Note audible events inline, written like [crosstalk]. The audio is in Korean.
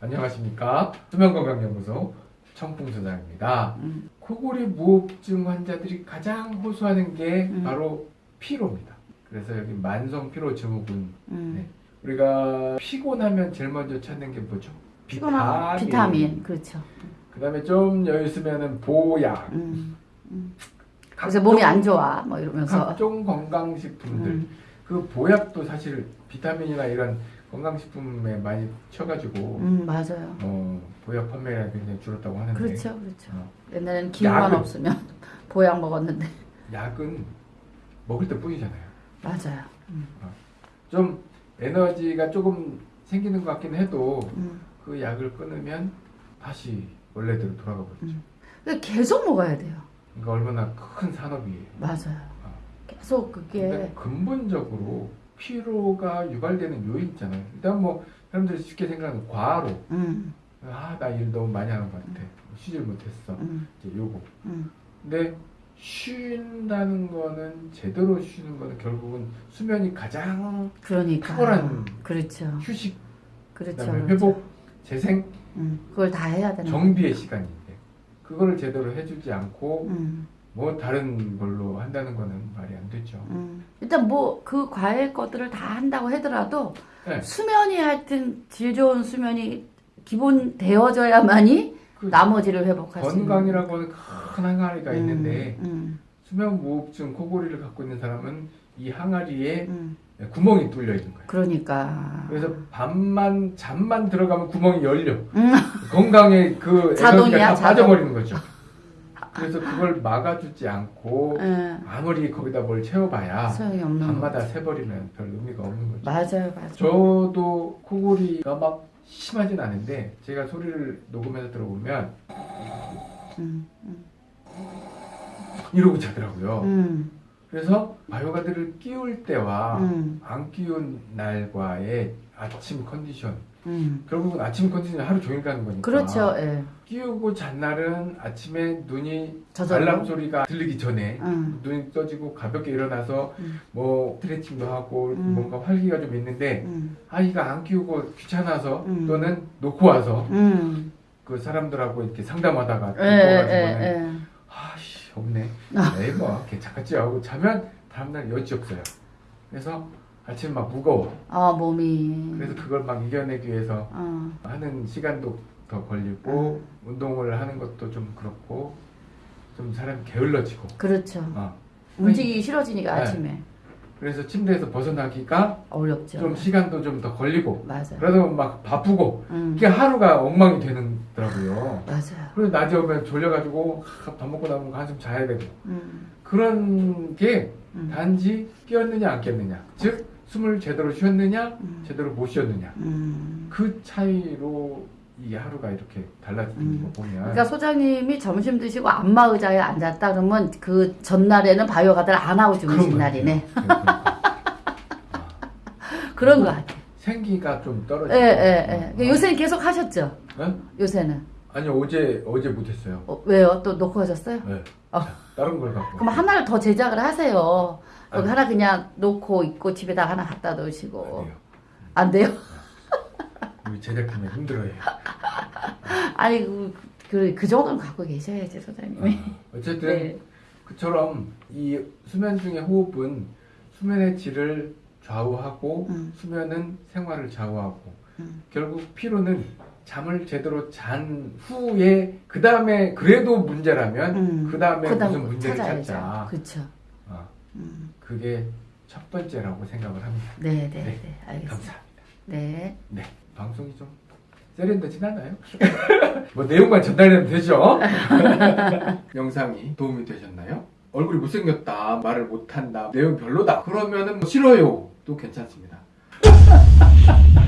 안녕하십니까 수면건강연구소 청풍소장입니다 음. 코골이 무호흡증 환자들이 가장 호소하는 게 음. 바로 피로입니다 그래서 여기 만성 피로 증후군 음. 네. 우리가 피곤하면 제일 먼저 찾는 게 뭐죠? 피곤한 비타민 그렇죠. 그 다음에 좀 여유 있으면은 보약 음. 각종- 그래서 몸이 안 좋아 뭐 이러면서 각종 건강식품들 음. 그 보약도 사실 비타민이나 이런 건강식품에 많이 쳐가지고 음 맞아요. 어, 보약 판매가 굉장히 줄었다고 하는데 그렇죠, 그렇죠. 어, 옛날에는 기운만 약은- 없으면 [laughs] 보약 먹었는데 약은 먹을 때 뿐이잖아요. 맞아요. 음. 좀 에너지가 조금 생기는 것 같긴 해도 음. 그 약을 끊으면 다시 원래대로 돌아가 버리죠. 음. 계속 먹어야 돼요. 그러니까 얼마나 큰 산업이에요. 맞아요. 아. 계속 그게 근본적으로 피로가 유발되는 요인 있잖아요. 일단 뭐 사람들이 쉽게 생각하는 과로. 음, 아나 일 너무 많이 하는 것 같아. 쉬질 못했어. 음, 이제 요거. 음. 근데 쉰다는 거는 제대로 쉬는 거는 결국은 수면이 가장 그러니까. 탁월한 그렇죠, 휴식. 그렇죠. 그다음에 그렇죠. 회복 재생. 음, 그걸 다 해야 되는. 정비의 시간인데 그거를 제대로 해주지 않고 음, 뭐 다른 걸로 한다는 거는 말이 안 되죠. 음. 일단 뭐 그 과일 것들을 다 한다고 하더라도 네. 수면이 하여튼 질 좋은 수면이 기본 되어져야만이 그 나머지를 회복할 수 있는. 건강이라고 하는 큰 항아리가 있는데 음, 수면 무호흡증 코골이를 갖고 있는 사람은 이 항아리에 음, 음. 구멍이 뚫려 있는 거예요. 그러니까. 그래서 밤만 잠만 들어가면 구멍이 열려. 음. 건강에 그 자동이야, 자동. 빠져버리는 거죠. 그래서 그걸 막아주지 않고 예, 아무리 거기다 뭘 채워봐야 밤마다 거. 새버리면 별 의미가 없는 거죠. 맞아요, 맞아요. 저도 코골이가 막 심하진 않은데 제가 소리를 녹음해서 들어보면 음, 음, 이러고 자더라고요. 음, 그래서 바이오가드를 끼울 때와 음, 안 끼운 날과의 아침 컨디션 음. 결국은 아침 컨디션이 하루 종일 가는 거니까 그렇죠, 예. 끼우고 잔 날은 아침에 눈이 저절로. 알람 소리가 들리기 전에 음, 눈이 떠지고 가볍게 일어나서 음. 뭐 스트레칭도 하고 음. 뭔가 활기가 좀 있는데 음, 아이가 안 끼우고 귀찮아서 음. 또는 놓고 와서 음. 그 사람들하고 이렇게 상담하다가 예, 예, 놓고 가지고는 예. 아씨 없네 아. 에이 뭐 괜찮겠지 하고 자면 다음날 여지 없어요 그래서 아침 막 무거워 아, 몸이. 그래서 그걸 막 이겨내기 위해서 어, 하는 시간도 더 걸리고 운동을 하는 것도 좀 그렇고 좀 사람이 게을러지고 그렇죠. 어. 움직이기 싫어지니까 네. 아침에. 그래서 침대에서 벗어나기가 어렵죠. 좀 시간도 좀 더 걸리고 맞아요. 보면 막 바쁘고 음, 이게 하루가 엉망이 되더라고요 맞아요. 그리고 낮에 오면 졸려가지고 밥 먹고 나면 한숨 자야 되고 음, 그런 게 음, 단지 끼었느냐 안 꼈느냐 즉 숨을 제대로 쉬었느냐 음, 제대로 못 쉬었느냐 음. 그 차이로 이 하루가 이렇게 달라지는 음. 거 보면 그러니까 소장님이 점심 드시고 안마 의자에 앉았다 그러면 그 전날에는 바이오가드를 안 하고 주무신 것 날이네. 그러니까. 그런 거 [laughs] 같아요. 생기가 좀 예, 떨어지고 예, 예. 요새는 계속 하셨죠? 네? 요새는. 아니 어제 어제 못했어요 어, 왜요? 또 놓고 하셨어요? 네. 어. 자, 다른 걸 갖고 그럼 하나를 더 제작을 하세요. 여기 아니. 하나 그냥 놓고 있고 집에다 하나 갖다 놓으시고. 아니에요. 안 돼요? [laughs] 우리 제작팀이 힘들어요 [laughs] 아니, 그, 그, 그 정도는 갖고 계셔야지, 소장님이. 어, 어쨌든 네. 그처럼 이 수면 중의 호흡은 수면의 질을 좌우하고 음. 수면은 생활을 좌우하고 음. 결국 피로는 잠을 제대로 잔 후에 그 다음에 그래도 문제라면 음. 그 다음에 무슨 문제를 찾아야죠. 찾자 그쵸. 어, 음. 그게 첫 번째라고 생각을 합니다 네, 네, 네. 네. 알겠습니다. 감사합니다 네. 네 방송이 좀 세련되진 않아요 [laughs] 뭐 내용만 전달되면 되죠 [laughs] 영상이 도움이 되셨나요? 얼굴이 못생겼다 말을 못한다 내용 별로다 그러면은 뭐 싫어요 또 괜찮습니다 [laughs]